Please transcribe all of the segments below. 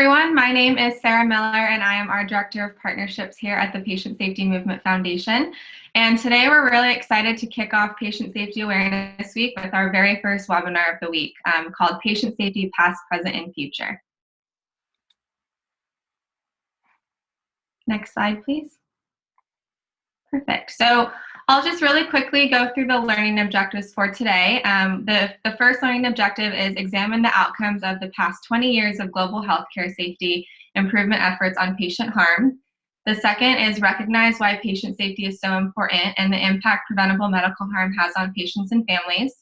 everyone. My name is Sarah Miller, and I am our Director of Partnerships here at the Patient Safety Movement Foundation. And today we're really excited to kick off Patient Safety Awareness Week with our very first webinar of the week um, called Patient Safety Past, Present, and Future. Next slide, please. Perfect. So I'll just really quickly go through the learning objectives for today. Um, the, the first learning objective is examine the outcomes of the past 20 years of global healthcare safety improvement efforts on patient harm. The second is recognize why patient safety is so important and the impact preventable medical harm has on patients and families.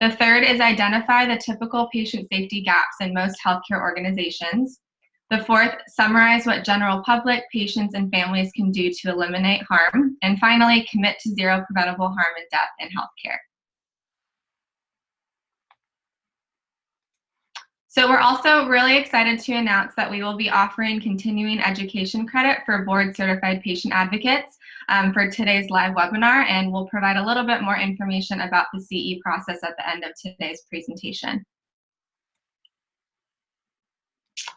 The third is identify the typical patient safety gaps in most healthcare organizations. The fourth, summarize what general public, patients, and families can do to eliminate harm. And finally, commit to zero preventable harm and death in healthcare. So we're also really excited to announce that we will be offering continuing education credit for board certified patient advocates um, for today's live webinar, and we'll provide a little bit more information about the CE process at the end of today's presentation.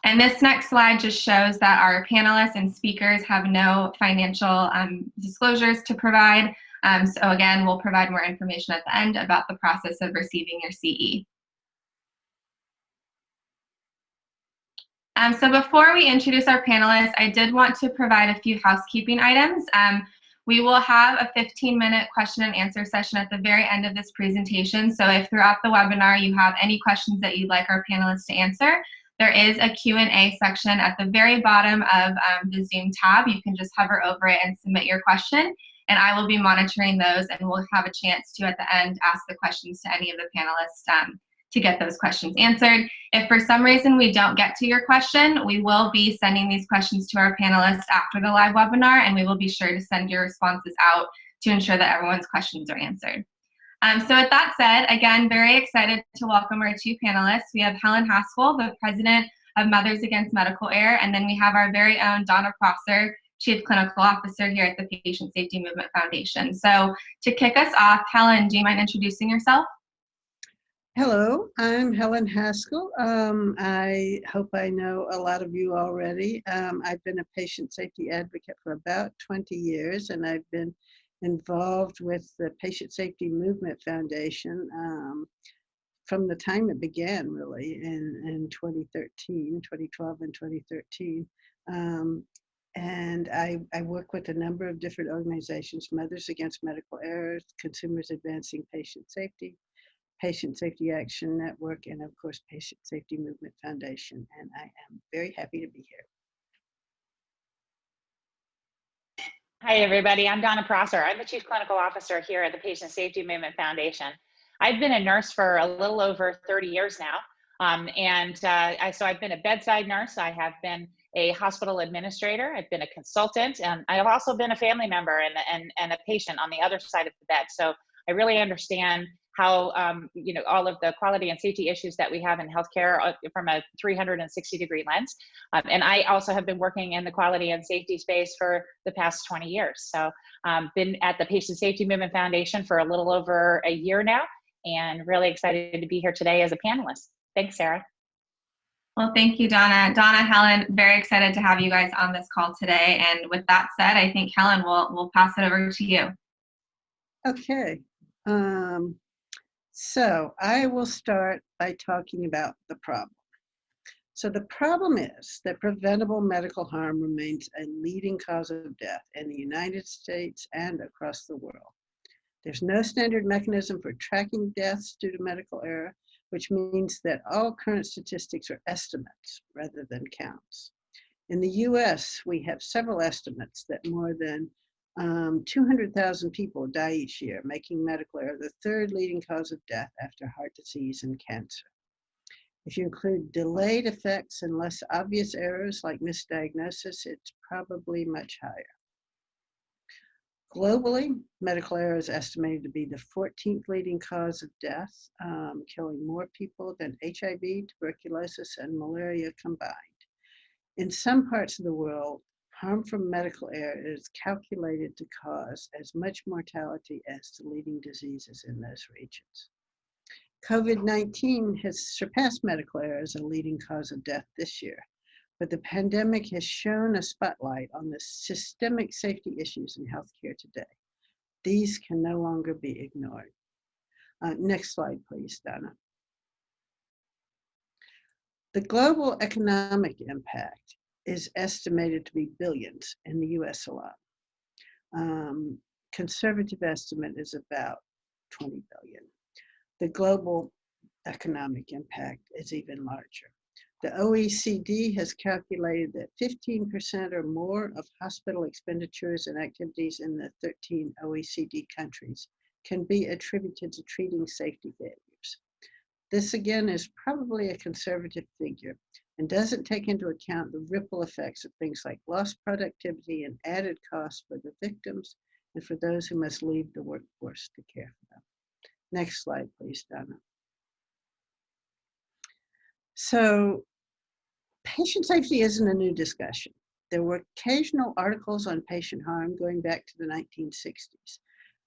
And this next slide just shows that our panelists and speakers have no financial um, disclosures to provide. Um, so again, we'll provide more information at the end about the process of receiving your CE. Um, so before we introduce our panelists, I did want to provide a few housekeeping items. Um, we will have a 15 minute question and answer session at the very end of this presentation. So if throughout the webinar you have any questions that you'd like our panelists to answer, there is a Q&A section at the very bottom of um, the Zoom tab. You can just hover over it and submit your question, and I will be monitoring those, and we'll have a chance to, at the end, ask the questions to any of the panelists um, to get those questions answered. If for some reason we don't get to your question, we will be sending these questions to our panelists after the live webinar, and we will be sure to send your responses out to ensure that everyone's questions are answered. Um, so with that said, again, very excited to welcome our two panelists. We have Helen Haskell, the president of Mothers Against Medical Error, and then we have our very own Donna Prosser, Chief Clinical Officer here at the Patient Safety Movement Foundation. So to kick us off, Helen, do you mind introducing yourself? Hello, I'm Helen Haskell. Um, I hope I know a lot of you already. Um, I've been a patient safety advocate for about 20 years, and I've been involved with the Patient Safety Movement Foundation um, from the time it began, really, in, in 2013, 2012 and 2013. Um, and I, I work with a number of different organizations, Mothers Against Medical Errors, Consumers Advancing Patient Safety, Patient Safety Action Network, and of course, Patient Safety Movement Foundation. And I am very happy to be here. Hi, everybody. I'm Donna Prosser. I'm the Chief Clinical Officer here at the Patient Safety Movement Foundation. I've been a nurse for a little over 30 years now. Um, and uh, I, so I've been a bedside nurse. I have been a hospital administrator. I've been a consultant. And I've also been a family member and, and, and a patient on the other side of the bed. So I really understand how um, you know all of the quality and safety issues that we have in healthcare uh, from a 360 degree lens. Um, and I also have been working in the quality and safety space for the past 20 years. So um, been at the Patient Safety Movement Foundation for a little over a year now, and really excited to be here today as a panelist. Thanks, Sarah. Well, thank you, Donna. Donna, Helen, very excited to have you guys on this call today. And with that said, I think Helen will will pass it over to you. Okay. Um, so I will start by talking about the problem. So the problem is that preventable medical harm remains a leading cause of death in the United States and across the world. There's no standard mechanism for tracking deaths due to medical error, which means that all current statistics are estimates rather than counts. In the US, we have several estimates that more than um, 200,000 people die each year, making medical error the third leading cause of death after heart disease and cancer. If you include delayed effects and less obvious errors like misdiagnosis, it's probably much higher. Globally, medical error is estimated to be the 14th leading cause of death, um, killing more people than HIV, tuberculosis, and malaria combined. In some parts of the world, harm from medical error is calculated to cause as much mortality as the leading diseases in those regions. COVID-19 has surpassed medical error as a leading cause of death this year, but the pandemic has shown a spotlight on the systemic safety issues in healthcare today. These can no longer be ignored. Uh, next slide, please, Donna. The global economic impact is estimated to be billions in the US alone. Um, conservative estimate is about 20 billion. The global economic impact is even larger. The OECD has calculated that 15% or more of hospital expenditures and activities in the 13 OECD countries can be attributed to treating safety. This again is probably a conservative figure and doesn't take into account the ripple effects of things like lost productivity and added costs for the victims and for those who must leave the workforce to care for them. Next slide, please, Donna. So patient safety isn't a new discussion. There were occasional articles on patient harm going back to the 1960s,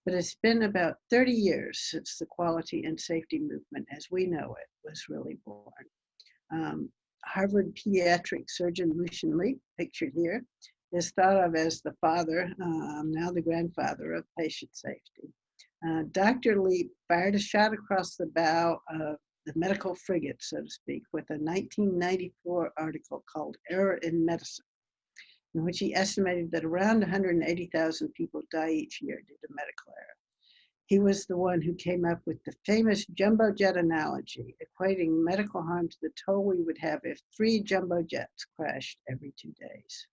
but it's been about 30 years since the quality and safety movement as we know it was really born. Um, Harvard pediatric surgeon Lucian Leape, pictured here, is thought of as the father, um, now the grandfather of patient safety. Uh, Dr. Leape fired a shot across the bow of the medical frigate, so to speak, with a 1994 article called Error in Medicine, in which he estimated that around 180,000 people die each year due to medical error. He was the one who came up with the famous jumbo jet analogy, equating medical harm to the toll we would have if three jumbo jets crashed every two days.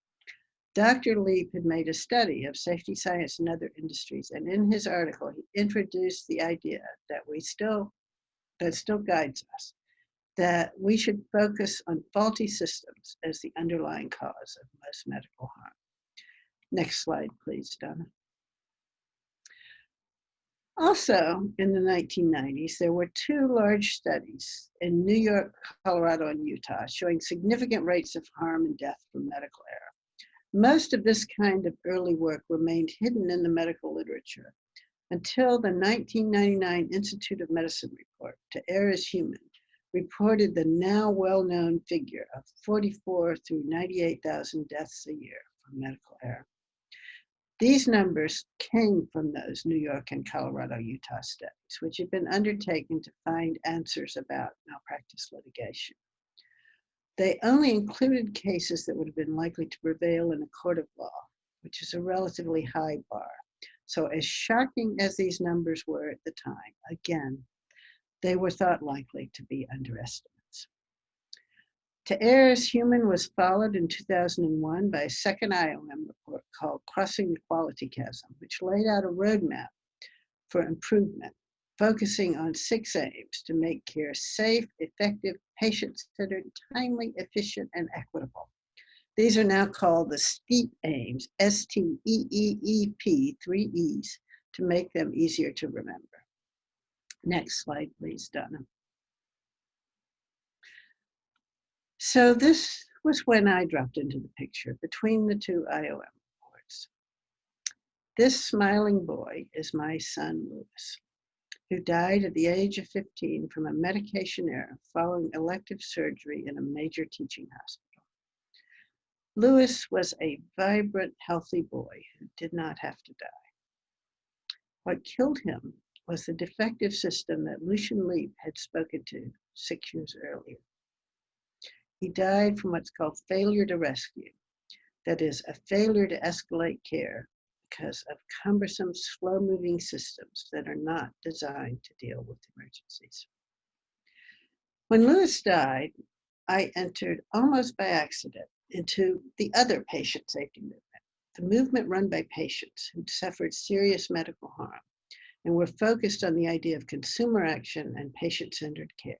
Dr. Leape had made a study of safety science in other industries, and in his article, he introduced the idea that we still that still guides us, that we should focus on faulty systems as the underlying cause of most medical harm. Next slide, please, Donna. Also, in the 1990s, there were two large studies in New York, Colorado, and Utah showing significant rates of harm and death from medical error. Most of this kind of early work remained hidden in the medical literature until the 1999 Institute of Medicine report, To Err is Human, reported the now well-known figure of 44 through 98,000 deaths a year from medical error. These numbers came from those New York and Colorado, Utah studies, which had been undertaken to find answers about malpractice litigation. They only included cases that would have been likely to prevail in a court of law, which is a relatively high bar. So as shocking as these numbers were at the time, again, they were thought likely to be underestimates. To Err Human was followed in 2001 by a second IOM report called Crossing the Quality Chasm, which laid out a roadmap for improvement, focusing on six aims to make care safe, effective, patient-centered, timely, efficient, and equitable. These are now called the STEEP aims, S-T-E-E-E-P, three E's, to make them easier to remember. Next slide, please, Donna. So this was when I dropped into the picture between the two IOM reports. This smiling boy is my son, Lewis, who died at the age of 15 from a medication error following elective surgery in a major teaching hospital. Lewis was a vibrant, healthy boy who did not have to die. What killed him was the defective system that Lucian Leape had spoken to six years earlier. He died from what's called failure to rescue, that is, a failure to escalate care because of cumbersome, slow moving systems that are not designed to deal with emergencies. When Lewis died, I entered almost by accident into the other patient safety movement, the movement run by patients who'd suffered serious medical harm and we were focused on the idea of consumer action and patient-centered care.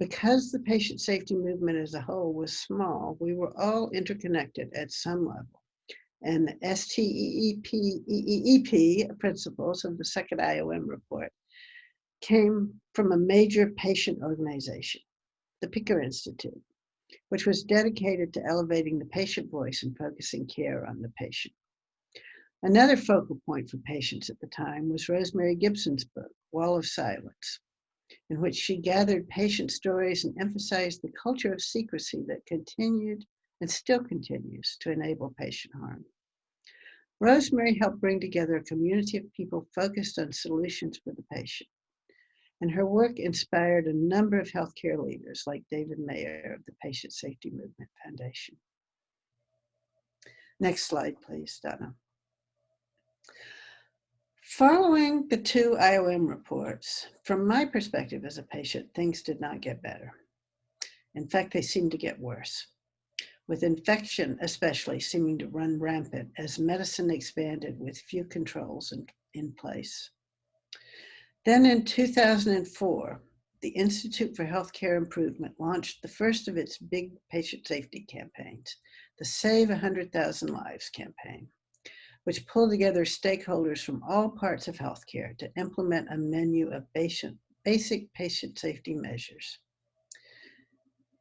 Because the patient safety movement as a whole was small, we were all interconnected at some level. And the STEEP principles of the second IOM report came from a major patient organization, the Picker Institute, which was dedicated to elevating the patient voice and focusing care on the patient. Another focal point for patients at the time was Rosemary Gibson's book, Wall of Silence, in which she gathered patient stories and emphasized the culture of secrecy that continued and still continues to enable patient harm. Rosemary helped bring together a community of people focused on solutions for the patient. And her work inspired a number of healthcare leaders like David Mayer of the Patient Safety Movement Foundation. Next slide, please, Donna. Following the two IOM reports, from my perspective as a patient, things did not get better. In fact, they seemed to get worse, with infection especially seeming to run rampant as medicine expanded with few controls in, in place. Then in 2004, the Institute for Healthcare Improvement launched the first of its big patient safety campaigns, the Save 100,000 Lives campaign which pulled together stakeholders from all parts of healthcare to implement a menu of patient, basic patient safety measures.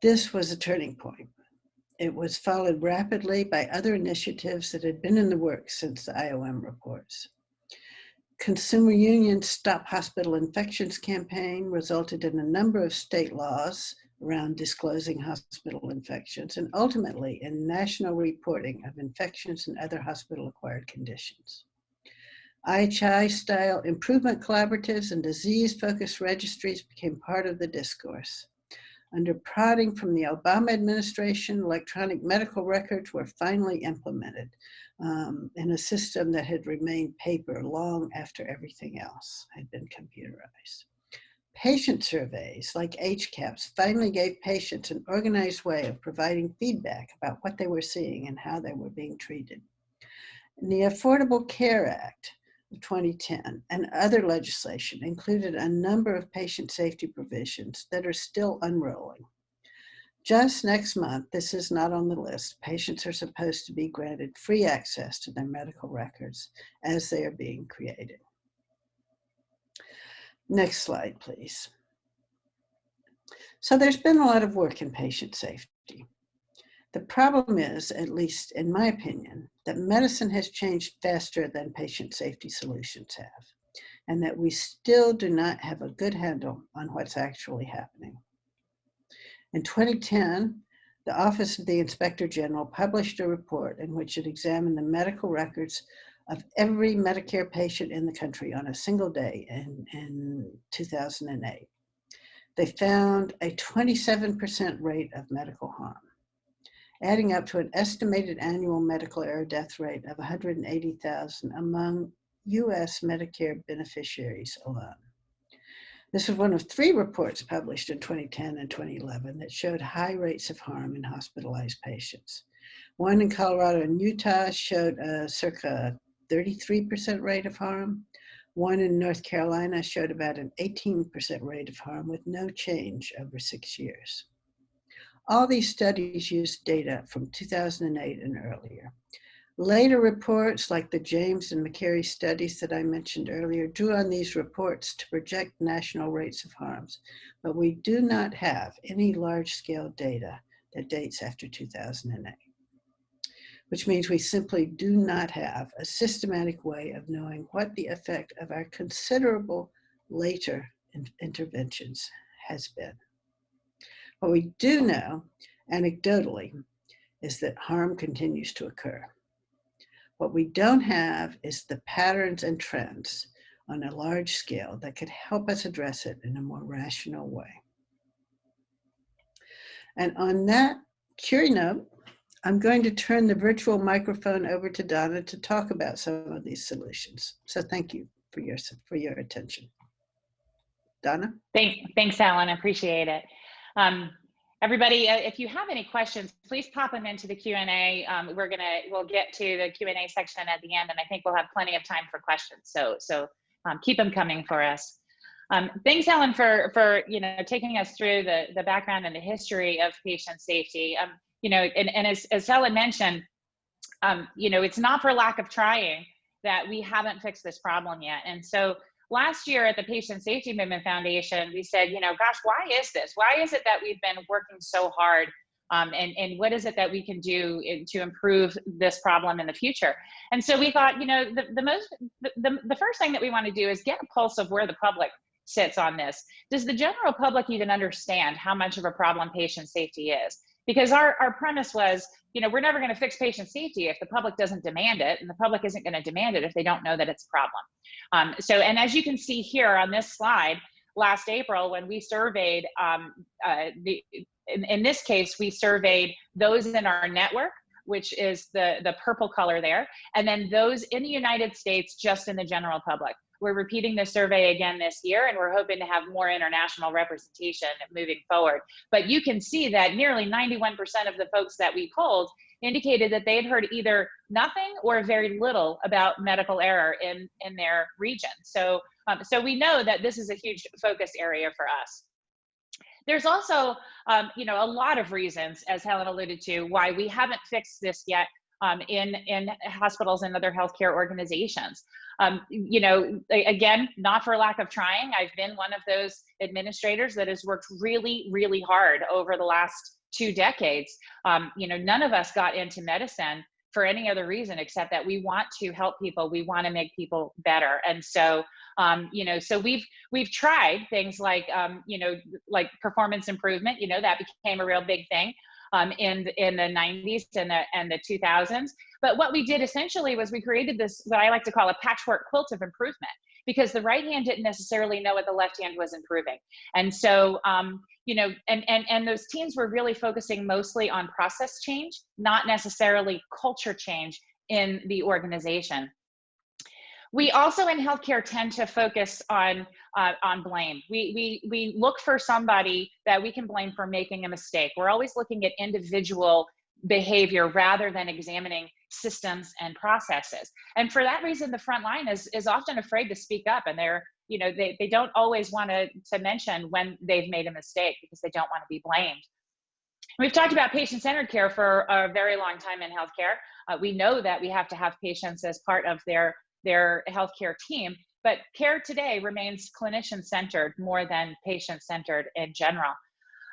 This was a turning point. It was followed rapidly by other initiatives that had been in the works since the IOM reports. Consumer Union's Stop Hospital Infections campaign resulted in a number of state laws around disclosing hospital infections and ultimately in national reporting of infections and other hospital-acquired conditions. IHI-style improvement collaboratives and disease-focused registries became part of the discourse. Under prodding from the Obama administration, electronic medical records were finally implemented um, in a system that had remained paper long after everything else had been computerized. Patient surveys like HCAHPS, finally gave patients an organized way of providing feedback about what they were seeing and how they were being treated. And the Affordable Care Act of 2010 and other legislation included a number of patient safety provisions that are still unrolling. Just next month, this is not on the list, patients are supposed to be granted free access to their medical records as they are being created. Next slide, please. So there's been a lot of work in patient safety. The problem is, at least in my opinion, that medicine has changed faster than patient safety solutions have, and that we still do not have a good handle on what's actually happening. In 2010, the Office of the Inspector General published a report in which it examined the medical records of every Medicare patient in the country on a single day in, in 2008. They found a 27% rate of medical harm, adding up to an estimated annual medical error death rate of 180,000 among US Medicare beneficiaries alone. This was one of three reports published in 2010 and 2011 that showed high rates of harm in hospitalized patients. One in Colorado and Utah showed a circa 33% rate of harm. One in North Carolina showed about an 18% rate of harm with no change over six years. All these studies used data from 2008 and earlier. Later reports like the James and Makary studies that I mentioned earlier drew on these reports to project national rates of harms, but we do not have any large scale data that dates after 2008 which means we simply do not have a systematic way of knowing what the effect of our considerable later in interventions has been. What we do know, anecdotally, is that harm continues to occur. What we don't have is the patterns and trends on a large scale that could help us address it in a more rational way. And on that cheery note, I'm going to turn the virtual microphone over to Donna to talk about some of these solutions. So thank you for your, for your attention. Donna? Thank, thanks, Alan. I appreciate it. Um, everybody, uh, if you have any questions, please pop them into the Q&A. Um, we're gonna, we'll get to the Q&A section at the end, and I think we'll have plenty of time for questions. So, so um, keep them coming for us. Um, thanks, Alan, for for you know taking us through the the background and the history of patient safety. Um, you know, and, and as, as Helen mentioned, um, you know, it's not for lack of trying that we haven't fixed this problem yet. And so last year at the Patient Safety Movement Foundation, we said, you know, gosh, why is this? Why is it that we've been working so hard? Um, and, and what is it that we can do in, to improve this problem in the future? And so we thought, you know, the, the most, the, the, the first thing that we want to do is get a pulse of where the public sits on this. Does the general public even understand how much of a problem patient safety is? Because our, our premise was, you know, we're never going to fix patient safety if the public doesn't demand it, and the public isn't going to demand it if they don't know that it's a problem. Um, so, and as you can see here on this slide, last April when we surveyed, um, uh, the, in, in this case, we surveyed those in our network which is the, the purple color there, and then those in the United States just in the general public. We're repeating the survey again this year, and we're hoping to have more international representation moving forward. But you can see that nearly 91% of the folks that we polled indicated that they had heard either nothing or very little about medical error in, in their region. So, um, so we know that this is a huge focus area for us. There's also, um, you know, a lot of reasons, as Helen alluded to, why we haven't fixed this yet um, in, in hospitals and other healthcare organizations. Um, you know, again, not for lack of trying. I've been one of those administrators that has worked really, really hard over the last two decades. Um, you know, none of us got into medicine for any other reason except that we want to help people we want to make people better and so um, you know so we've we've tried things like um, you know like performance improvement you know that became a real big thing um, in in the 90s and the and the 2000s but what we did essentially was we created this what i like to call a patchwork quilt of improvement because the right hand didn't necessarily know what the left hand was improving and so um, you know, and, and, and those teams were really focusing mostly on process change, not necessarily culture change in the organization. We also in healthcare tend to focus on uh, on blame. We, we, we look for somebody that we can blame for making a mistake. We're always looking at individual behavior rather than examining systems and processes. And for that reason, the front line is, is often afraid to speak up and they're you know they, they don't always want to to mention when they've made a mistake because they don't want to be blamed. We've talked about patient-centered care for a very long time in healthcare. Uh, we know that we have to have patients as part of their their healthcare team but care today remains clinician-centered more than patient-centered in general.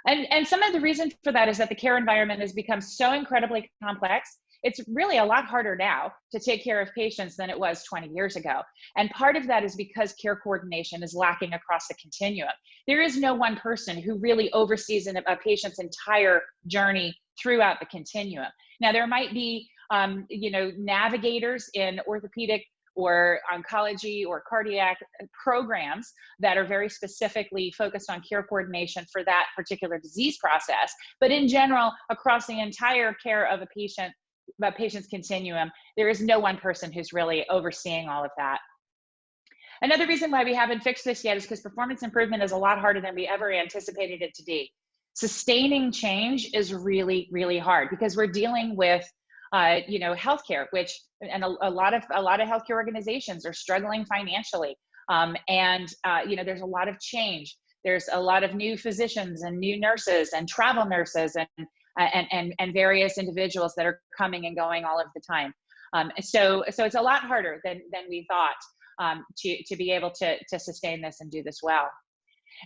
And and some of the reason for that is that the care environment has become so incredibly complex it's really a lot harder now to take care of patients than it was 20 years ago. And part of that is because care coordination is lacking across the continuum. There is no one person who really oversees an, a patient's entire journey throughout the continuum. Now, there might be, um, you know, navigators in orthopedic or oncology or cardiac programs that are very specifically focused on care coordination for that particular disease process. But in general, across the entire care of a patient about patients continuum, there is no one person who's really overseeing all of that. Another reason why we haven't fixed this yet is because performance improvement is a lot harder than we ever anticipated it to be. Sustaining change is really, really hard because we're dealing with, uh, you know, healthcare, which and a, a, lot of a lot of healthcare organizations are struggling financially, um, and uh, you know, there's a lot of change. There's a lot of new physicians and new nurses and travel nurses and and, and, and various individuals that are coming and going all of the time. Um, so, so it's a lot harder than, than we thought um, to, to be able to, to sustain this and do this well.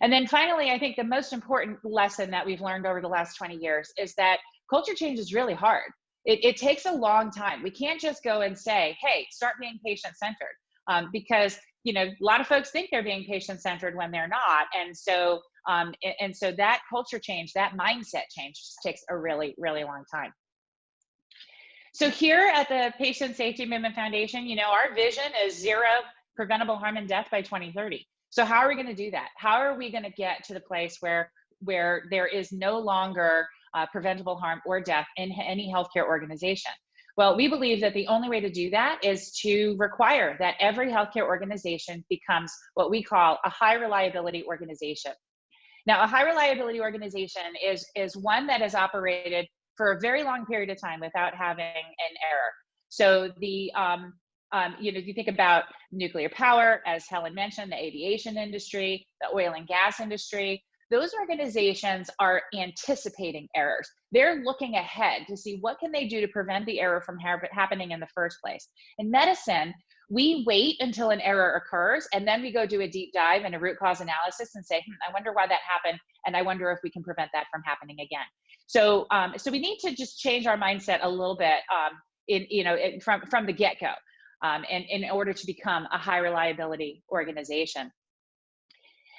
And then finally, I think the most important lesson that we've learned over the last 20 years is that culture change is really hard. It, it takes a long time. We can't just go and say, hey, start being patient centered. Um, because you know a lot of folks think they're being patient centered when they're not and so um, and, and so that culture change, that mindset change just takes a really, really long time. So here at the Patient Safety Movement Foundation, you know, our vision is zero preventable harm and death by 2030. So how are we going to do that? How are we going to get to the place where where there is no longer uh, preventable harm or death in any healthcare organization? Well, we believe that the only way to do that is to require that every healthcare organization becomes what we call a high reliability organization. Now, a high reliability organization is, is one that has operated for a very long period of time without having an error. So the, um, um, you know, if you think about nuclear power, as Helen mentioned, the aviation industry, the oil and gas industry, those organizations are anticipating errors. They're looking ahead to see what can they do to prevent the error from ha happening in the first place. In medicine, we wait until an error occurs and then we go do a deep dive and a root cause analysis and say, hmm, I wonder why that happened. And I wonder if we can prevent that from happening again. So, um, so we need to just change our mindset a little bit um, in, you know, in, from, from the get-go um, and in order to become a high reliability organization.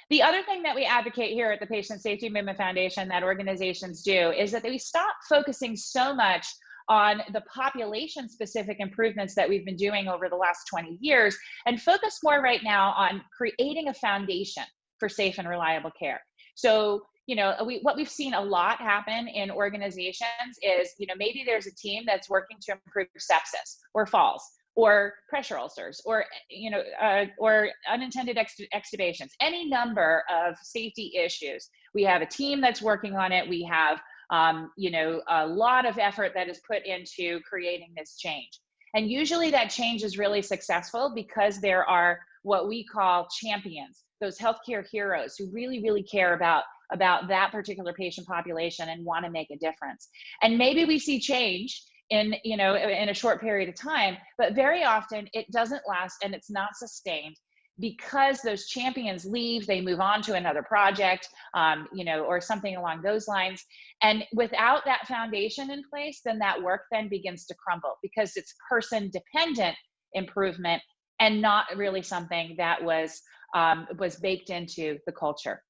The other thing that we advocate here at the Patient Safety Movement Foundation that organizations do is that we stop focusing so much on the population specific improvements that we've been doing over the last 20 years and focus more right now on creating a foundation for safe and reliable care. So, you know, we, what we've seen a lot happen in organizations is, you know, maybe there's a team that's working to improve sepsis or falls or pressure ulcers or you know uh, or unintended ex extubations any number of safety issues we have a team that's working on it we have um, you know a lot of effort that is put into creating this change. And usually that change is really successful because there are what we call champions those healthcare heroes who really really care about about that particular patient population and want to make a difference. And maybe we see change in you know in a short period of time but very often it doesn't last and it's not sustained because those champions leave they move on to another project um, you know or something along those lines and without that foundation in place then that work then begins to crumble because it's person dependent improvement and not really something that was um, was baked into the culture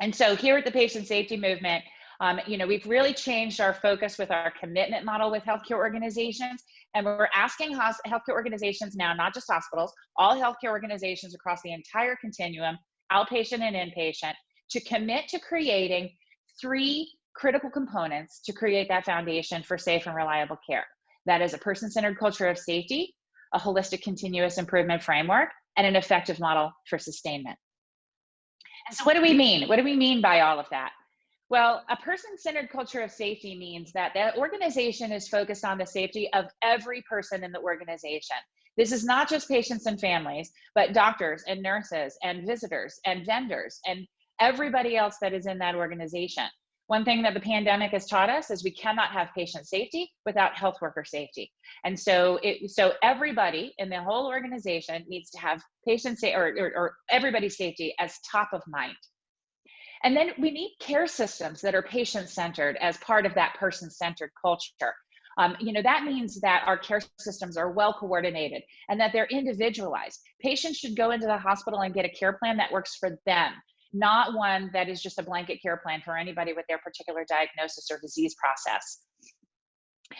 and so here at the patient safety movement um, you know, we've really changed our focus with our commitment model with healthcare organizations. And we're asking healthcare organizations now, not just hospitals, all healthcare organizations across the entire continuum, outpatient and inpatient, to commit to creating three critical components to create that foundation for safe and reliable care. That is a person-centered culture of safety, a holistic continuous improvement framework, and an effective model for sustainment. And so what do we mean? What do we mean by all of that? Well, a person centered culture of safety means that the organization is focused on the safety of every person in the organization. This is not just patients and families, but doctors and nurses and visitors and vendors and everybody else that is in that organization. One thing that the pandemic has taught us is we cannot have patient safety without health worker safety. And so it, so everybody in the whole organization needs to have patient safety or, or, or everybody's safety as top of mind. And then we need care systems that are patient centered as part of that person centered culture. Um, you know, that means that our care systems are well coordinated and that they're individualized. Patients should go into the hospital and get a care plan that works for them, not one that is just a blanket care plan for anybody with their particular diagnosis or disease process.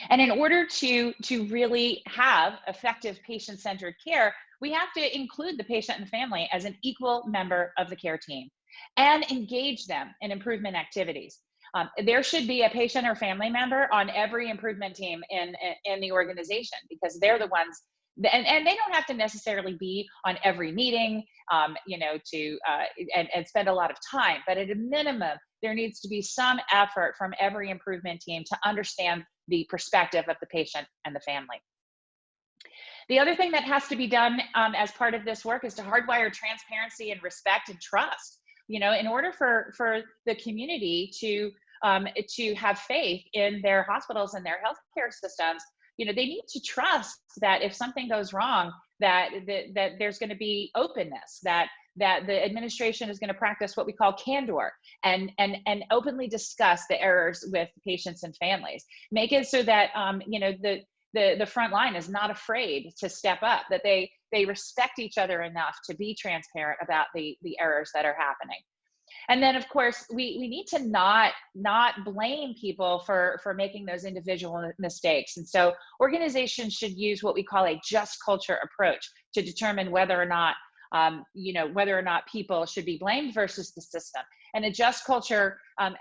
And in order to, to really have effective patient-centered care, we have to include the patient and family as an equal member of the care team and engage them in improvement activities. Um, there should be a patient or family member on every improvement team in, in, in the organization because they're the ones and, and they don't have to necessarily be on every meeting um, you know to uh, and, and spend a lot of time but at a minimum there needs to be some effort from every improvement team to understand the perspective of the patient and the family the other thing that has to be done um, as part of this work is to hardwire transparency and respect and trust you know in order for for the community to um, to have faith in their hospitals and their healthcare systems you know they need to trust that if something goes wrong that that, that there's going to be openness that that the administration is going to practice what we call candor and and and openly discuss the errors with patients and families. Make it so that um, you know the the the front line is not afraid to step up that they they respect each other enough to be transparent about the the errors that are happening. And then of course we we need to not not blame people for for making those individual mistakes. And so organizations should use what we call a just culture approach to determine whether or not um, you know whether or not people should be blamed versus the system. And a just culture um,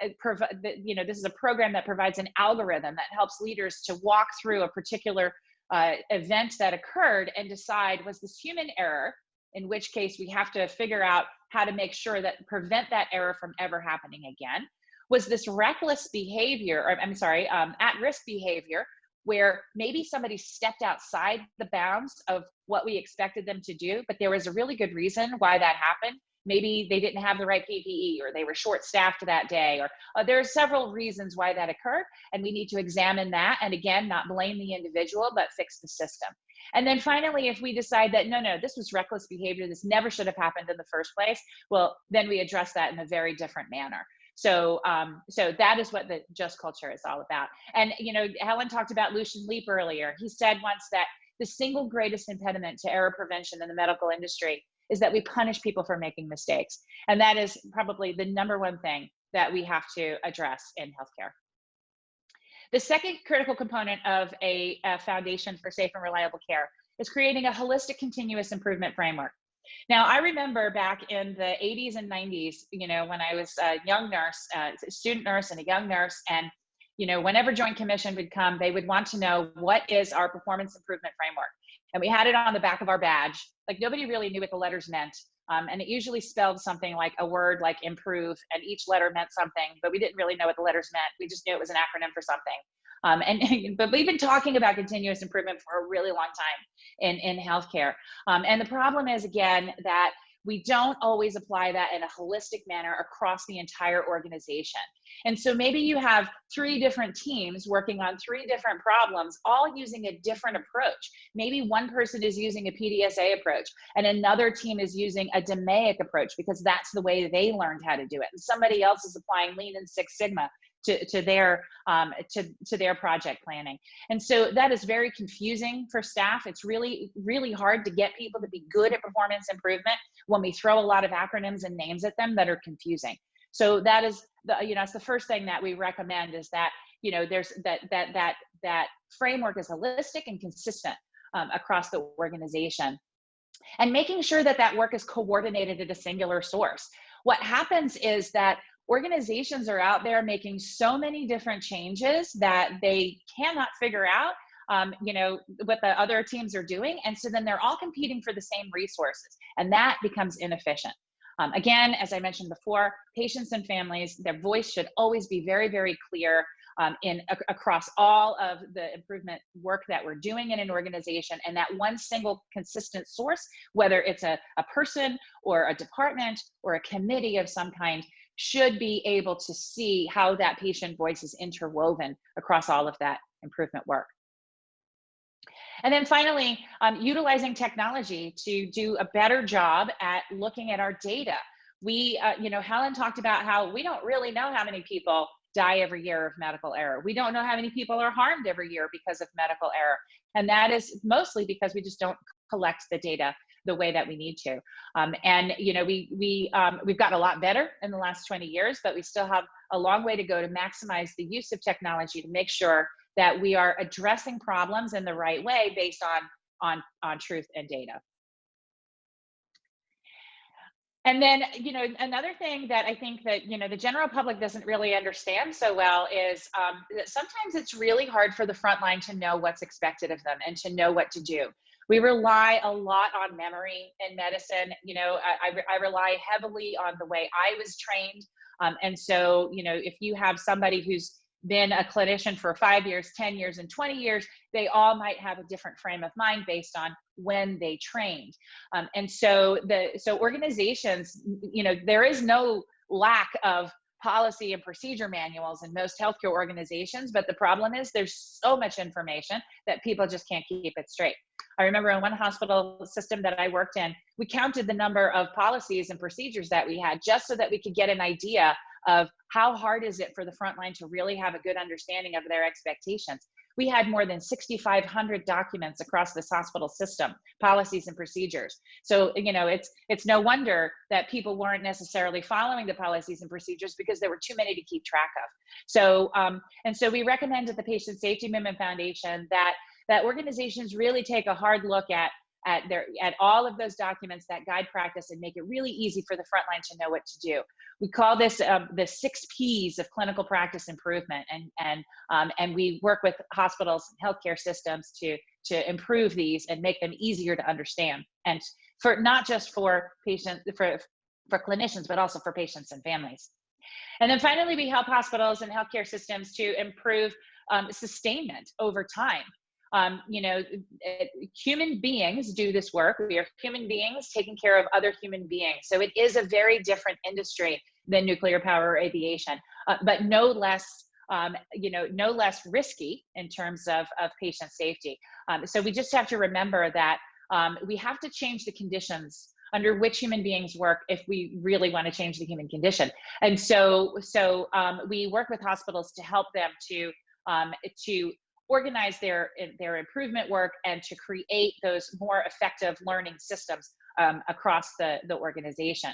you know this is a program that provides an algorithm that helps leaders to walk through a particular uh, event that occurred and decide was this human error? In which case we have to figure out how to make sure that prevent that error from ever happening again. Was this reckless behavior or i'm sorry um, at-risk behavior where maybe somebody stepped outside the bounds of what we expected them to do but there was a really good reason why that happened maybe they didn't have the right ppe or they were short staffed that day or uh, there are several reasons why that occurred and we need to examine that and again not blame the individual but fix the system and then finally, if we decide that, no, no, this was reckless behavior, this never should have happened in the first place, well, then we address that in a very different manner. So, um, so that is what the just culture is all about. And, you know, Helen talked about Lucian Leape earlier. He said once that the single greatest impediment to error prevention in the medical industry is that we punish people for making mistakes. And that is probably the number one thing that we have to address in healthcare. The second critical component of a, a, foundation for safe and reliable care is creating a holistic continuous improvement framework. Now, I remember back in the 80s and 90s, you know, when I was a young nurse, uh, a student nurse and a young nurse, and, you know, whenever Joint Commission would come, they would want to know what is our performance improvement framework. And we had it on the back of our badge. Like nobody really knew what the letters meant. Um, and it usually spelled something like a word like improve, and each letter meant something, but we didn't really know what the letters meant. We just knew it was an acronym for something. Um, and but we've been talking about continuous improvement for a really long time in in healthcare. Um, and the problem is again that we don't always apply that in a holistic manner across the entire organization. And so maybe you have three different teams working on three different problems, all using a different approach. Maybe one person is using a PDSA approach and another team is using a DMAIC approach because that's the way they learned how to do it. And somebody else is applying Lean and Six Sigma to, to their um, to, to their project planning. And so that is very confusing for staff. It's really, really hard to get people to be good at performance improvement when we throw a lot of acronyms and names at them that are confusing. So that is the, you know, it's the first thing that we recommend is that, you know, there's that, that, that, that framework is holistic and consistent um, across the organization and making sure that that work is coordinated at a singular source. What happens is that organizations are out there making so many different changes that they cannot figure out um, you know what the other teams are doing. And so then they're all competing for the same resources and that becomes inefficient. Um, again as i mentioned before patients and families their voice should always be very very clear um, in across all of the improvement work that we're doing in an organization. And that one single consistent source whether it's a, a person or a department or a committee of some kind should be able to see how that patient voice is interwoven across all of that improvement work. And then finally, um, utilizing technology to do a better job at looking at our data. We, uh, you know, Helen talked about how we don't really know how many people die every year of medical error. We don't know how many people are harmed every year because of medical error. And that is mostly because we just don't collect the data the way that we need to. Um, and you know, we we um, we've gotten a lot better in the last 20 years, but we still have a long way to go to maximize the use of technology to make sure that we are addressing problems in the right way based on on on truth and data. And then, you know, another thing that I think that, you know, the general public doesn't really understand so well is um, that sometimes it's really hard for the front line to know what's expected of them and to know what to do we rely a lot on memory in medicine. You know, I, I, I rely heavily on the way I was trained. Um, and so, you know, if you have somebody who's been a clinician for five years, 10 years, and 20 years, they all might have a different frame of mind based on when they trained. Um, and so the so organizations, you know, there is no lack of policy and procedure manuals in most healthcare organizations, but the problem is there's so much information that people just can't keep it straight. I remember in one hospital system that I worked in, we counted the number of policies and procedures that we had just so that we could get an idea of how hard is it for the front line to really have a good understanding of their expectations. We had more than 6,500 documents across this hospital system, policies and procedures. So, you know, it's, it's no wonder that people weren't necessarily following the policies and procedures because there were too many to keep track of. So, um, and so we recommend the Patient Safety Movement Foundation that that organizations really take a hard look at at their at all of those documents that guide practice and make it really easy for the frontline to know what to do. We call this um, the six P's of clinical practice improvement, and and um, and we work with hospitals and healthcare systems to to improve these and make them easier to understand, and for not just for patients for for clinicians, but also for patients and families. And then finally, we help hospitals and healthcare systems to improve um, sustainment over time um, you know, eh, human beings do this work. We are human beings taking care of other human beings. So it is a very different industry than nuclear power or aviation, uh, but no less, um, you know, no less risky in terms of, of patient safety. Um, so we just have to remember that um, we have to change the conditions under which human beings work if we really want to change the human condition. And so, so um, we work with hospitals to help them to um, to organize their their improvement work and to create those more effective learning systems um, across the, the organization.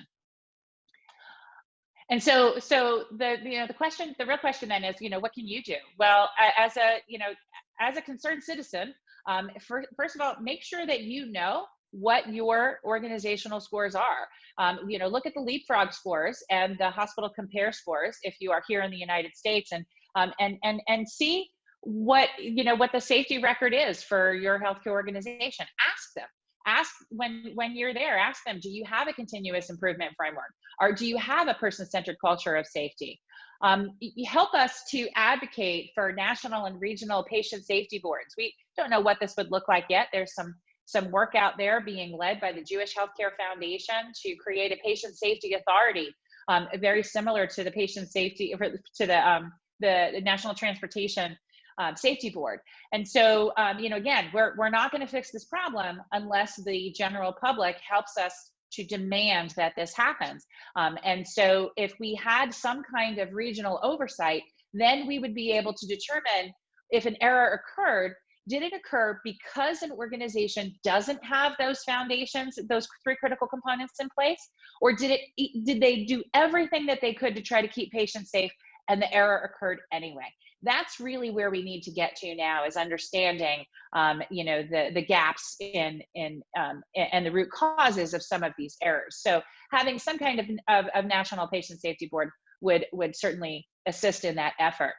And so, so the you know the question, the real question then is, you know, what can you do? Well, as a you know, as a concerned citizen, um, for, first of all, make sure that you know what your organizational scores are. Um, you know, look at the leapfrog scores and the hospital compare scores if you are here in the United States, and um, and and and see what you know what the safety record is for your healthcare organization. Ask them. Ask when when you're there ask them do you have a continuous improvement framework? Or do you have a person-centered culture of safety? Um, help us to advocate for national and regional patient safety boards. We don't know what this would look like yet. There's some some work out there being led by the jewish healthcare foundation to create a patient safety authority um, very similar to the patient safety to the um, the national transportation um, safety board. And so, um, you know, again, we're, we're not going to fix this problem unless the general public helps us to demand that this happens. Um, and so if we had some kind of regional oversight, then we would be able to determine if an error occurred, did it occur because an organization doesn't have those foundations, those three critical components in place? Or did it did they do everything that they could to try to keep patients safe and the error occurred anyway? That's really where we need to get to now is understanding um, you know the the gaps in in um, and the root causes of some of these errors. So having some kind of, of, of national patient safety board would would certainly assist in that effort.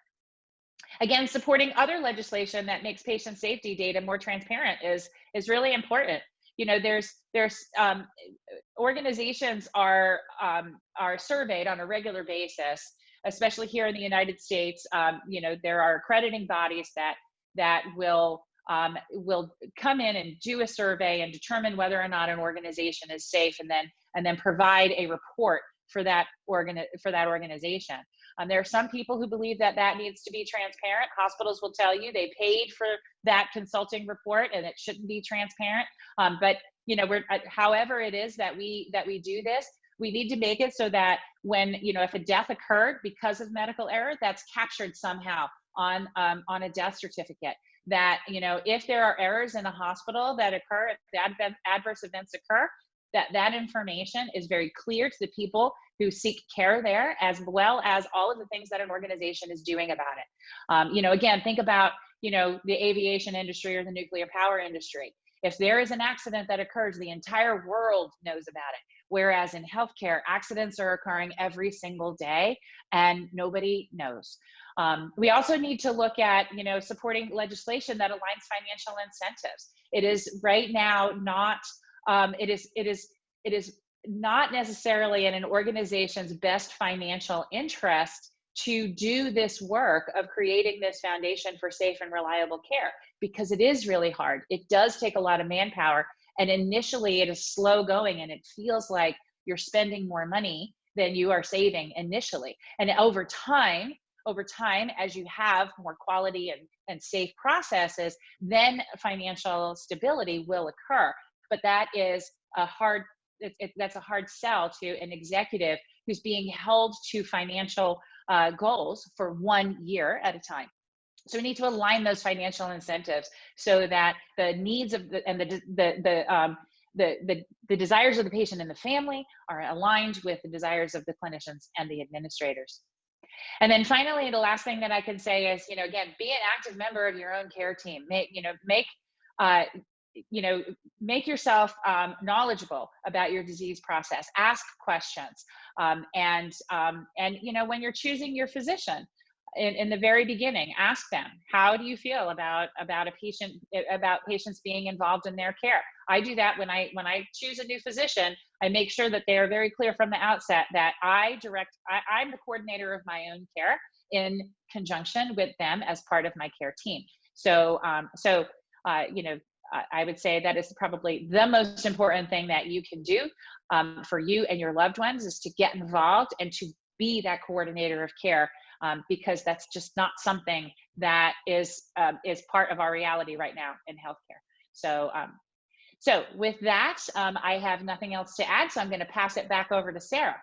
Again supporting other legislation that makes patient safety data more transparent is is really important. You know there's there's um, organizations are um, are surveyed on a regular basis especially here in the United States, um, you know, there are accrediting bodies that that will um, will come in and do a survey and determine whether or not an organization is safe, and then and then provide a report for that organ for that organization. Um, there are some people who believe that that needs to be transparent. Hospitals will tell you they paid for that consulting report and it shouldn't be transparent. Um, but you know, we're uh, however it is that we that we do this, we need to make it so that when you know if a death occurred because of medical error that's captured somehow on um, on a death certificate. That you know if there are errors in the hospital that occur if adverse events occur that that information is very clear to the people who seek care there as well as all of the things that an organization is doing about it. Um, you know again think about you know the aviation industry or the nuclear power industry. If there is an accident that occurs the entire world knows about it Whereas in healthcare, accidents are occurring every single day and nobody knows. Um, we also need to look at, you know, supporting legislation that aligns financial incentives. It is right now not, um, it is, it is, it is not necessarily in an organization's best financial interest to do this work of creating this foundation for safe and reliable care because it is really hard. It does take a lot of manpower and initially it is slow going and it feels like you're spending more money than you are saving initially. And over time, over time, as you have more quality and, and safe processes, then financial stability will occur. But that is a hard, it, it, that's a hard sell to an executive who's being held to financial uh, goals for one year at a time. So we need to align those financial incentives so that the needs of the and the the the um, the, the, the desires of the patient and the family are aligned with the desires of the clinicians and the administrators. And then finally, the last thing that I can say is, you know, again, be an active member of your own care team. Make, you know, make, uh, you know, make yourself um, knowledgeable about your disease process. Ask questions, um, and um, and you know, when you're choosing your physician, in, in the very beginning ask them how do you feel about about a patient about patients being involved in their care? I do that when i when i choose a new physician i make sure that they are very clear from the outset that i direct I, i'm the coordinator of my own care in conjunction with them as part of my care team. So um, so uh, you know I would say that is probably the most important thing that you can do um, for you and your loved ones is to get involved and to be that coordinator of care um, because that's just not something that is um, is part of our reality right now in healthcare. So, um, so with that, um, I have nothing else to add. So I'm going to pass it back over to Sarah.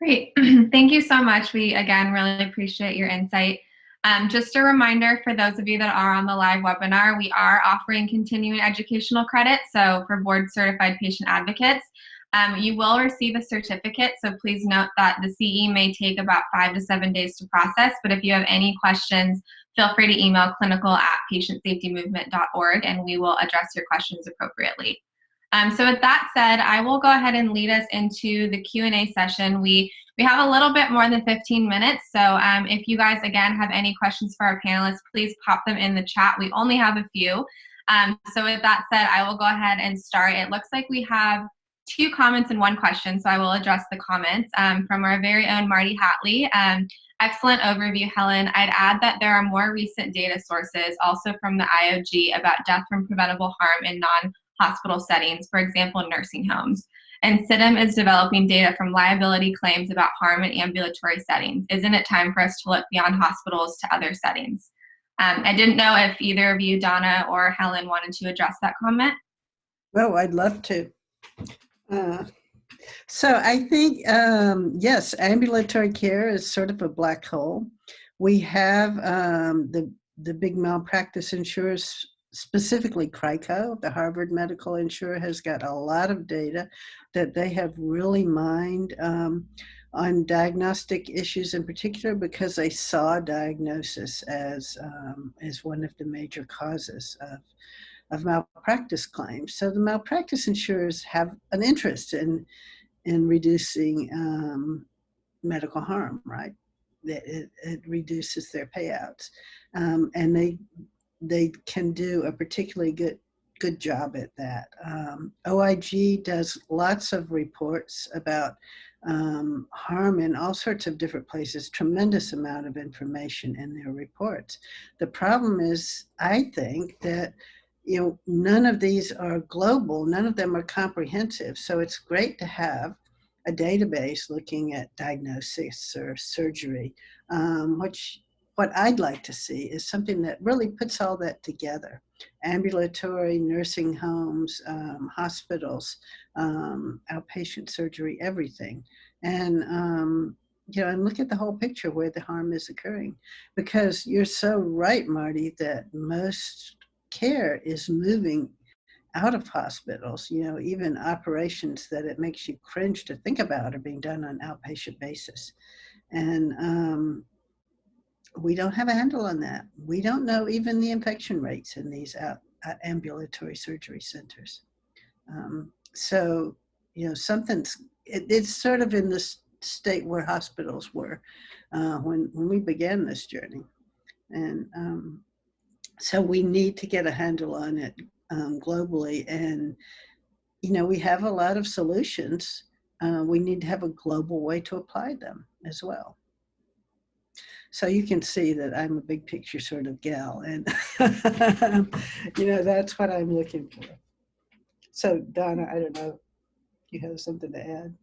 Great. Thank you so much. We, again, really appreciate your insight. Um, just a reminder for those of you that are on the live webinar, we are offering continuing educational credit. So for board certified patient advocates, um, you will receive a certificate. So please note that the CE may take about five to seven days to process. But if you have any questions, feel free to email clinical at patientsafetymovement.org and we will address your questions appropriately. Um, so with that said, I will go ahead and lead us into the Q&A session. We, we have a little bit more than 15 minutes, so um, if you guys, again, have any questions for our panelists, please pop them in the chat. We only have a few. Um, so with that said, I will go ahead and start. It looks like we have two comments and one question, so I will address the comments um, from our very own Marty Hatlie. Um, excellent overview, Helen. I'd add that there are more recent data sources, also from the IOG, about death from preventable harm in non hospital settings, for example, nursing homes. And CITM is developing data from liability claims about harm in ambulatory settings. Isn't it time for us to look beyond hospitals to other settings? Um, I didn't know if either of you, Donna or Helen, wanted to address that comment. Oh, I'd love to. Uh, so I think, um, yes, ambulatory care is sort of a black hole. We have um, the, the big malpractice insurers specifically CRICO, the Harvard Medical Insurer, has got a lot of data that they have really mined um, on diagnostic issues in particular because they saw diagnosis as, um, as one of the major causes of, of malpractice claims. So the malpractice insurers have an interest in, in reducing um, medical harm, right? It, it, reduces their payouts. Um, and they they can do a particularly good good job at that. Um, OIG does lots of reports about um, harm in all sorts of different places, tremendous amount of information in their reports. The problem is, I think, that you know, none of these are global, none of them are comprehensive. So it's great to have a database looking at diagnosis or surgery, um, which what I'd like to see is something that really puts all that together. Ambulatory, nursing homes, um, hospitals, um, outpatient surgery, everything. And, um, you know, and look at the whole picture where the harm is occurring. Because you're so right, Marty, that most care is moving out of hospitals, you know, even operations that it makes you cringe to think about are being done on outpatient basis. And, um, we don't have a handle on that. We don't know even the infection rates in these out, uh, ambulatory surgery centers. Um, so, you know, something's, it, it's sort of in this state where hospitals were uh, when, when we began this journey. And um, so we need to get a handle on it um, globally. And, you know, we have a lot of solutions. Uh, we need to have a global way to apply them as well. So you can see that I'm a big picture sort of gal and you know, that's what I'm looking for. So Donna, I don't know if you have something to add.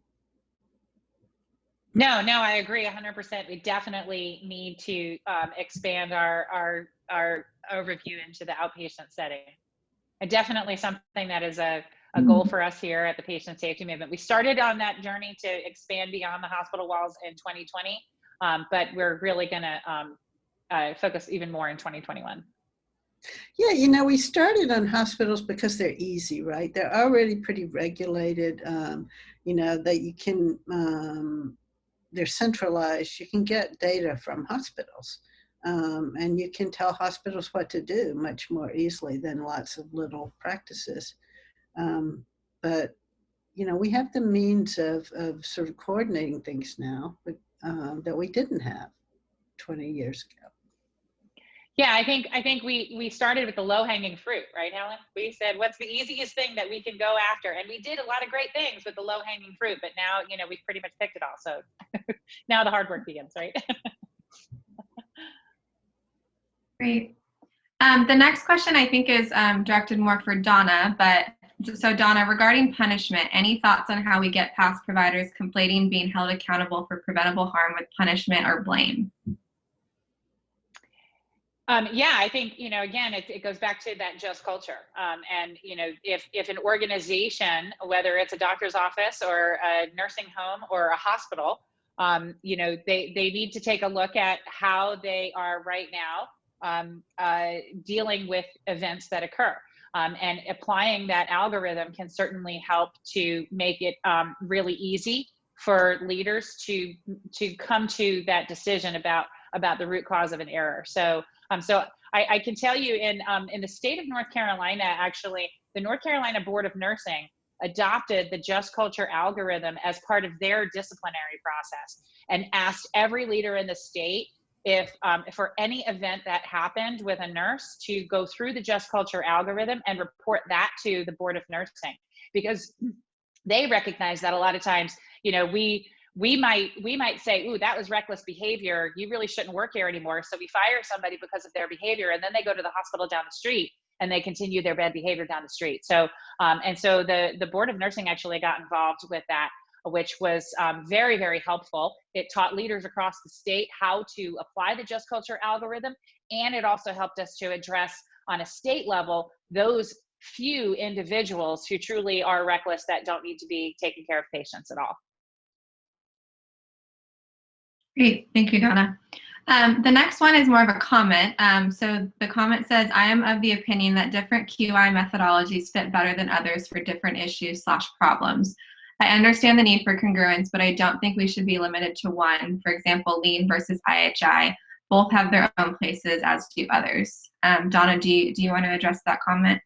No, no, I agree 100%. We definitely need to um, expand our, our, our overview into the outpatient setting. And definitely something that is a, a goal mm-hmm. for us here at the Patient Safety Movement. We started on that journey to expand beyond the hospital walls in 2020 um, but we're really going to um, uh, focus even more in 2021. Yeah, you know, we started on hospitals because they're easy, right? They're already pretty regulated, um, you know, that you can, um, they're centralized. You can get data from hospitals. Um, and you can tell hospitals what to do much more easily than lots of little practices. Um, but, you know, we have the means of, of sort of coordinating things now, but um, that we didn't have 20 years ago. Yeah, I think I think we we started with the low hanging fruit, right, Helen? We said, what's the easiest thing that we can go after, and we did a lot of great things with the low hanging fruit. But now, you know, we've pretty much picked it all. So now the hard work begins, right? Great. Um, the next question I think is um, directed more for Donna, but so Donna, regarding punishment, any thoughts on how we get past providers conflating being held accountable for preventable harm with punishment or blame? Um, yeah, I think, you know, again, it, it goes back to that just culture. Um, and, you know, if, if an organization, whether it's a doctor's office or a nursing home or a hospital, um, you know, they, they need to take a look at how they are right now um, uh, dealing with events that occur. Um, and applying that algorithm can certainly help to make it um, really easy for leaders to to come to that decision about about the root cause of an error. So um, so I, I can tell you in um, in the state of North Carolina, actually, the North Carolina Board of Nursing adopted the just culture algorithm as part of their disciplinary process and asked every leader in the state if um, for any event that happened with a nurse to go through the just culture algorithm and report that to the board of nursing. Because they recognize that a lot of times you know we we might we might say ooh that was reckless behavior. You really shouldn't work here anymore. So we fire somebody because of their behavior and then they go to the hospital down the street and they continue their bad behavior down the street. So um, and so the the board of nursing actually got involved with that which was um, very, very helpful. It taught leaders across the state how to apply the Just Culture algorithm, and it also helped us to address on a state level those few individuals who truly are reckless that don't need to be taking care of patients at all. Great, thank you, Donna. Um, the next one is more of a comment. Um, so the comment says, I am of the opinion that different QI methodologies fit better than others for different issues slash problems. I understand the need for congruence, but I don't think we should be limited to one. For example, lean versus IHI. Both have their own places, as do others. Um, Donna, do you, do you want to address that comment?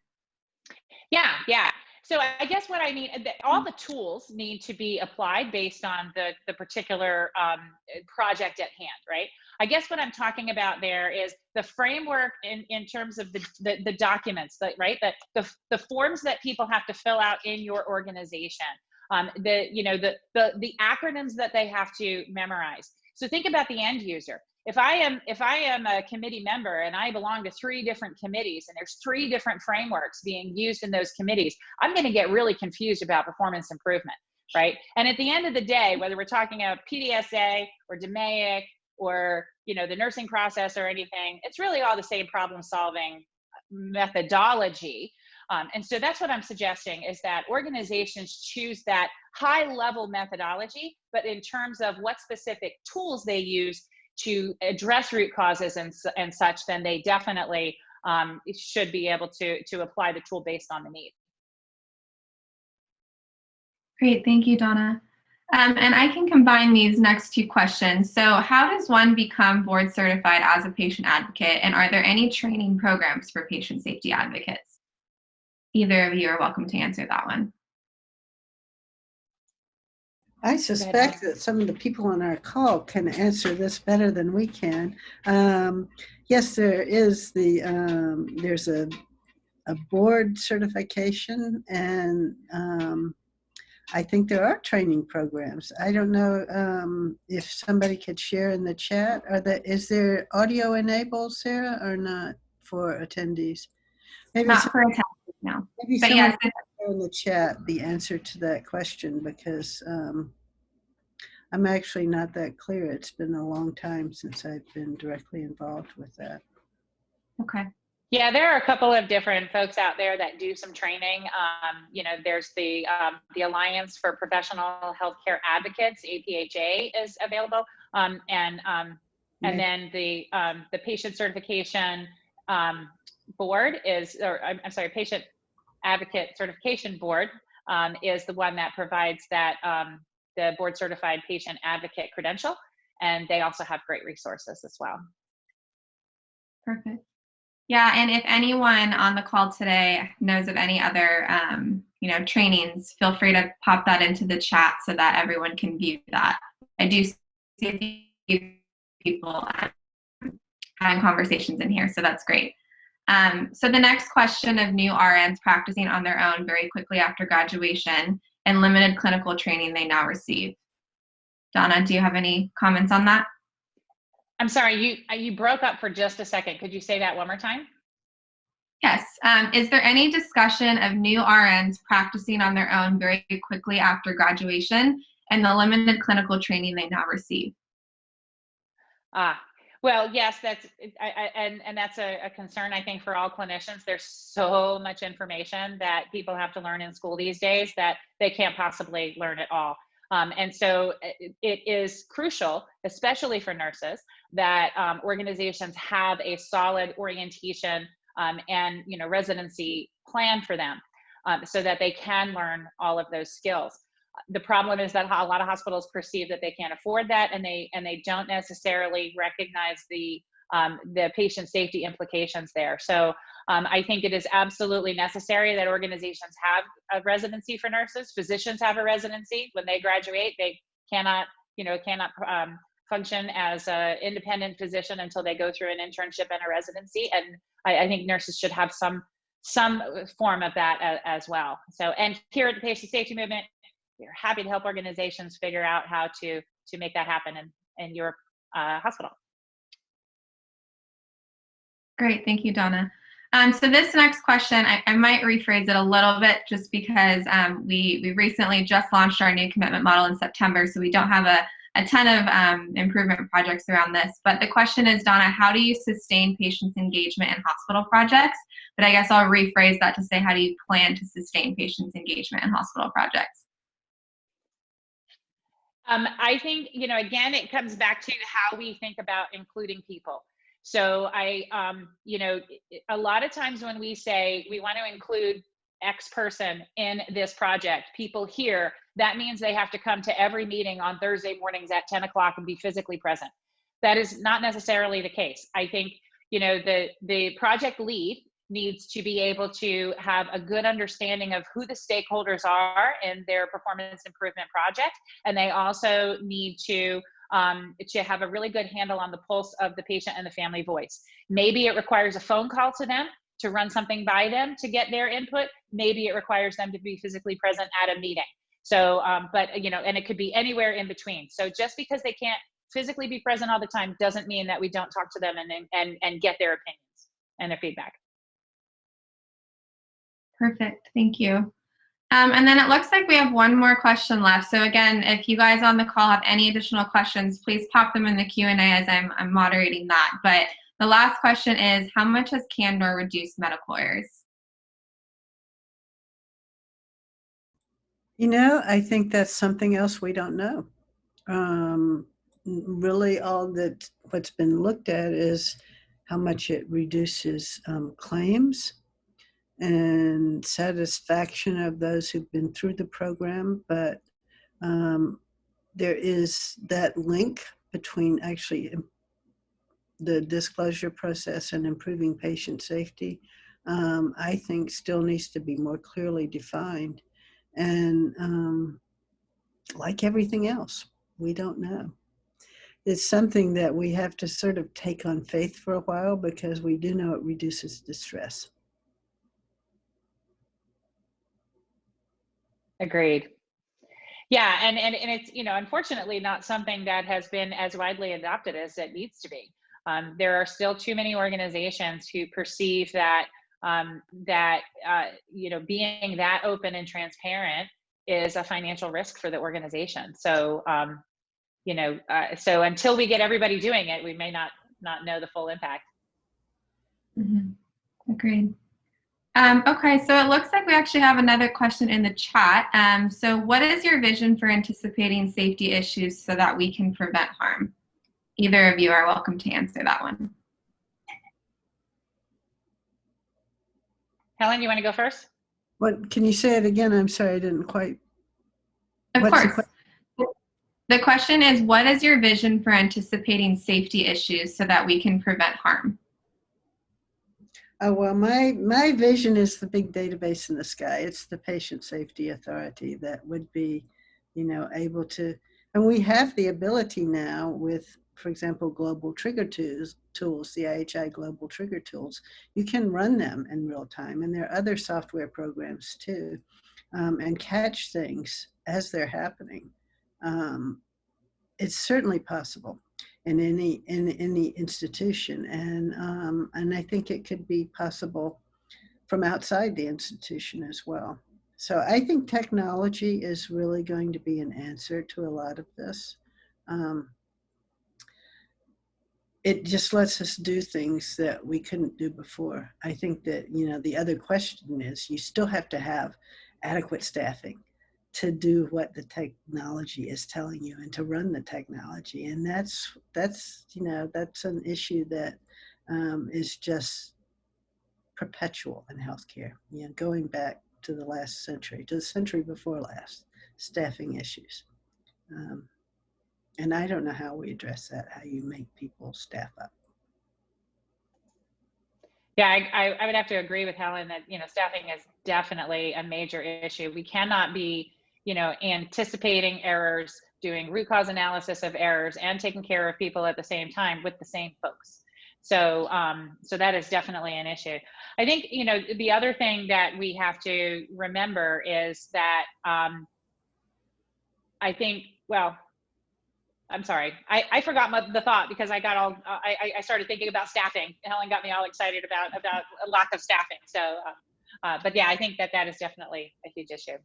Yeah, yeah. So I guess what I mean, all the tools need to be applied based on the, the particular um, project at hand, right? I guess what I'm talking about there is the framework in, in terms of the, the, the documents, right? The, the, the forms that people have to fill out in your organization um, the you know the, the the acronyms that they have to memorize. So think about the end user. If i am if i am a committee member and i belong to three different committees and there's three different frameworks being used in those committees i'm going to get really confused about performance improvement right? And at the end of the day whether we're talking about pdsa or DMAIC or you know the nursing process or anything it's really all the same problem solving methodology um, and so that's what I'm suggesting is that organizations choose that high level methodology, but in terms of what specific tools they use to address root causes and, and such, then they definitely um, should be able to, to apply the tool based on the need. Great, thank you, Donna. Um, and I can combine these next two questions. So how does one become board certified as a patient advocate? And are there any training programs for patient safety advocates? Either of you are welcome to answer that one. I suspect that some of the people on our call can answer this better than we can. Um, yes, there is the, um, there's a, a board certification and um, I think there are training programs. I don't know um, if somebody could share in the chat. Are there, is there audio enabled, Sarah, or not for attendees? Maybe not for attendees no. Maybe but yes, in the chat the answer to that question because um, I'm actually not that clear. It's been a long time since I've been directly involved with that. Okay. Yeah, there are a couple of different folks out there that do some training. Um, you know, there's the um, the Alliance for Professional Healthcare Advocates (APHA) is available, um, and um, and then the um, the patient certification um, board is, or I'm, I'm sorry, patient advocate certification board um, is the one that provides that um, the board certified patient advocate credential. And they also have great resources as well. Perfect. Yeah, and if anyone on the call today knows of any other, um, you know, trainings, feel free to pop that into the chat so that everyone can view that. I do see a few people having conversations in here, so that's great. Um, so the next question of new RNs practicing on their own very quickly after graduation and limited clinical training they now receive. Donna, do you have any comments on that? I'm sorry, you uh, you broke up for just a second. Could you say that one more time? Yes. Um, is there any discussion of new RNs practicing on their own very quickly after graduation and the limited clinical training they now receive? Ah, well, yes, that's I, I, and and that's a, a, concern I think for all clinicians. There's so much information that people have to learn in school these days that they can't possibly learn it all. Um, and so it, it is crucial, especially for nurses, that um, organizations have a solid orientation um, and you know residency plan for them um, so that they can learn all of those skills the problem is that a lot of hospitals perceive that they can't afford that and they and they don't necessarily recognize the um, the patient safety implications there. So um, i think it is absolutely necessary that organizations have a residency for nurses. Physicians have a residency. When they graduate they cannot you know cannot um, function as an independent physician until they go through an internship and a residency and I, I think nurses should have some some form of that as, as well. So and here at the patient safety movement we're happy to help organizations figure out how to to make that happen in, in your uh, hospital. Great, thank you, Donna. Um, so this next question, I, I, might rephrase it a little bit just because um, we, we recently just launched our new commitment model in September, so we don't have a, a ton of um, improvement projects around this. But the question is, Donna, how do you sustain patients' engagement in hospital projects? But I guess I'll rephrase that to say, how do you plan to sustain patients' engagement in hospital projects? Um, I think, you know, again, it comes back to how we think about including people. So I, um, you know, a lot of times when we say we want to include X person in this project, people here, that means they have to come to every meeting on Thursday mornings at 10 o'clock and be physically present. That is not necessarily the case. I think, you know, the, the project lead needs to be able to have a good understanding of who the stakeholders are in their performance improvement project. And they also need to um, to have a really good handle on the pulse of the patient and the family voice. Maybe it requires a phone call to them to run something by them to get their input. Maybe it requires them to be physically present at a meeting. So um, but you know and it could be anywhere in between. So just because they can't physically be present all the time doesn't mean that we don't talk to them and and and get their opinions and their feedback Perfect, thank you. Um, and then it looks like we have one more question left. So again, if you guys on the call have any additional questions, please pop them in the Q&A as I'm, I'm moderating that. But the last question is, how much has Candor reduced medical errors? You know, I think that's something else we don't know. Um, really all that what's been looked at is how much it reduces um, claims and satisfaction of those who've been through the program, but um, there is that link between actually the disclosure process and improving patient safety, um, I think still needs to be more clearly defined. And um, like everything else, we don't know. It's something that we have to sort of take on faith for a while because we do know it reduces distress. Agreed. Yeah, and, and, and it's, you know, unfortunately not something that has been as widely adopted as it needs to be. Um, there are still too many organizations who perceive that um, that uh, you know being that open and transparent is a financial risk for the organization. So um, you know, uh, so until we get everybody doing it, we may not not know the full impact. Mm -hmm. Agreed. Um, okay, so it looks like we actually have another question in the chat. Um, so what is your vision for anticipating safety issues so that we can prevent harm? Either of you are welcome to answer that one. Helen, you want to go first? What, can you say it again? I'm sorry, I didn't quite. Of course. The, the question is, what is your vision for anticipating safety issues so that we can prevent harm? Oh, well, my, my vision is the big database in the sky. It's the patient safety authority that would be, you know, able to, and we have the ability now with, for example, global trigger tools, tools, the IHI global trigger tools, you can run them in real time. And there are other software programs too, um, and catch things as they're happening. Um, it's certainly possible in any in any institution and um, and I think it could be possible from outside the institution as well. So I think technology is really going to be an answer to a lot of this. Um, it just lets us do things that we couldn't do before. I think that, you know, the other question is you still have to have adequate staffing to do what the technology is telling you and to run the technology. And that's, that's, you know, that's an issue that um, is just perpetual in healthcare, you know, going back to the last century, to the century before last, staffing issues. Um, and I don't know how we address that, how you make people staff up. Yeah, I, I, I would have to agree with Helen that, you know, staffing is definitely a major issue. We cannot be, you know, anticipating errors, doing root cause analysis of errors and taking care of people at the same time with the same folks. So, um, so that is definitely an issue. I think, you know, the other thing that we have to remember is that, um, I think, well, I'm sorry, I, I forgot my, the thought because I got all, I, I- started thinking about staffing. Helen got me all excited about, about a lack of staffing. So, uh, uh, but yeah, I think that that is definitely a huge issue.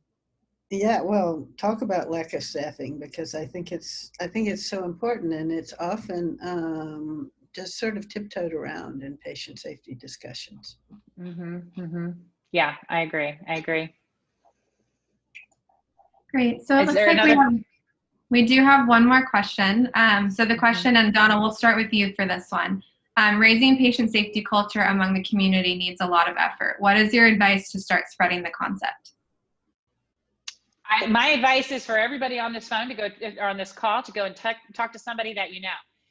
Yeah, well, talk about lack of staffing because I think it's I think it's so important and it's often um, just sort of tiptoed around in patient safety discussions. hmm hmm Yeah, I agree. I agree. Great. So it Is looks there like we have, we do have one more question. Um, so the question, and Donna, we'll start with you for this one. Um, raising patient safety culture among the community needs a lot of effort. What is your advice to start spreading the concept? I, my advice is for everybody on this phone to go or on this call to go and talk talk to somebody that you know.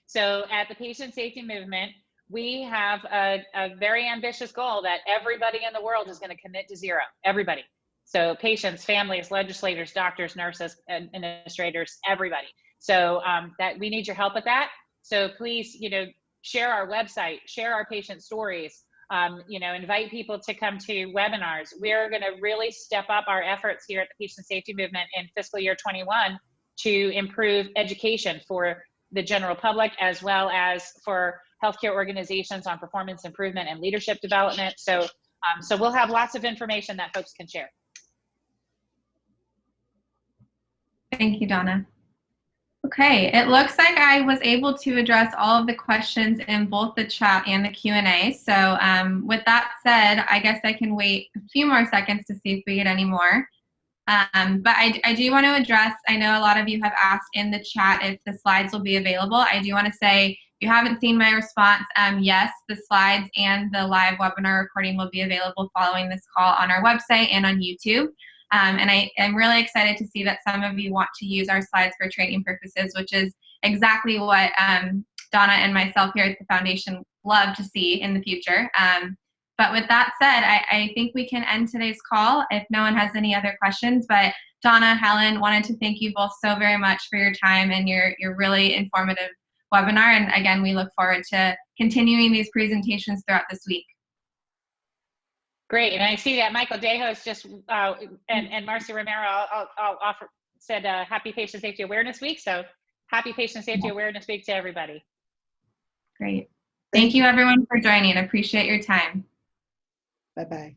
So at the patient safety movement, we have a, a very ambitious goal that everybody in the world is going to commit to zero. Everybody. So patients, families, legislators, doctors, nurses, administrators, everybody. So um, that we need your help with that. So please, you know, share our website, share our patient stories, um, you know, invite people to come to webinars. We're going to really step up our efforts here at the Patient Safety Movement in fiscal year 21 to improve education for the general public as well as for healthcare organizations on performance improvement and leadership development. So, um, so we'll have lots of information that folks can share. Thank you, Donna. Okay, it looks like I was able to address all of the questions in both the chat and the Q&A. So um, with that said, I guess I can wait a few more seconds to see if we get any more. Um, but I, I do want to address, I know a lot of you have asked in the chat if the slides will be available. I do want to say, if you haven't seen my response, um, yes, the slides and the live webinar recording will be available following this call on our website and on YouTube. Um, and I am really excited to see that some of you want to use our slides for training purposes, which is exactly what um, Donna and myself here at the foundation love to see in the future. Um, but with that said, I, I think we can end today's call if no one has any other questions. But Donna, Helen, wanted to thank you both so very much for your time and your, your really informative webinar. And again, we look forward to continuing these presentations throughout this week. Great, and I see that Michael Dejos just uh, and and Marcy Romero I'll, I'll, I'll offer said uh, Happy Patient Safety Awareness Week. So Happy Patient Safety Awareness Week to everybody. Great. Thank you everyone for joining. Appreciate your time. Bye bye.